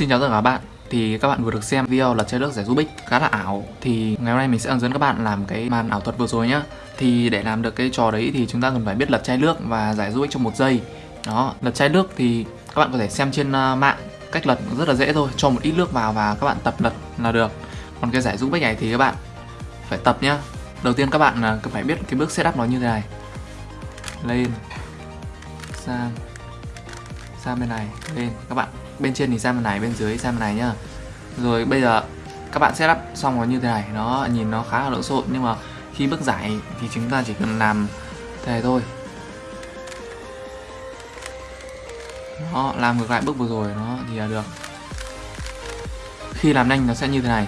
Xin chào tất cả các bạn. Thì các bạn vừa được xem video lật chai nước giải Rubik khá là ảo. Thì ngày hôm nay mình sẽ hướng dẫn các bạn làm cái màn ảo thuật vừa rồi nhá. Thì để làm được cái trò đấy thì chúng ta cần phải biết lật chai nước và giải Rubik trong một giây. Đó lật chai nước thì các bạn có thể xem trên à, mạng cách lật rất là dễ thôi. Cho một ít nước vào và các bạn tập lật là được. Còn cái giải Rubik này thì các bạn phải tập nhá. Đầu tiên các bạn à, cần phải biết cái bước setup nó như thế này. Lên, sang sang bên này, lên. Các bạn bên trên thì ra bên này, bên dưới ra bên này nhá. Rồi bây giờ các bạn setup xong nó như thế này, nó nhìn nó khá là lộn xộn, nhưng mà khi bước giải thì chúng ta chỉ cần làm thế này thôi. Nó làm ngược lại bước vừa rồi nó thì là được. Khi làm nhanh nó sẽ như thế này.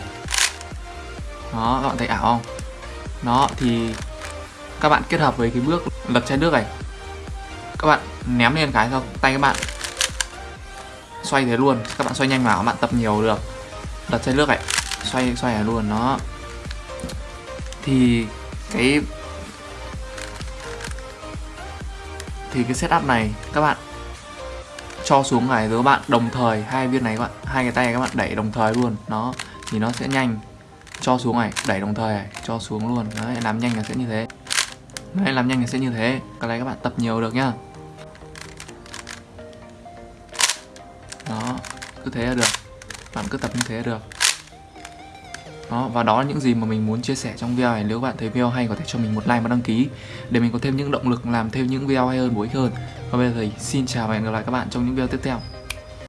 Đó, các bạn thấy ảo không? Nó thì các bạn kết hợp với cái bước lật chai nước này. Các bạn ném lên cái sau tay các bạn xoay thế luôn. Các bạn xoay nhanh vào, các bạn tập nhiều được. Đặt chai nước này xoay xoay này luôn nó thì cái thì cái setup này, các bạn cho xuống này, rồi các bạn đồng thời, hai viên này các bạn, hai cái tay các bạn đẩy đồng thời luôn nó thì nó sẽ nhanh. Cho xuống này, đẩy đồng thời này, cho xuống luôn. Đấy, làm nhanh là sẽ như thế. Đấy, làm nhanh là sẽ như thế. Cái này các bạn tập nhiều được nhá. Đó, cứ thế là được. Bạn cứ tập như thế là được. Đó, và đó là những gì mà mình muốn chia sẻ trong video này. Nếu bạn thấy video hay, có thể cho mình một like và đăng ký để mình có thêm những động lực làm thêm những video hay hơn, bổ ích hơn. Và bây giờ thì xin chào và hẹn gặp lại các bạn trong những video tiếp theo.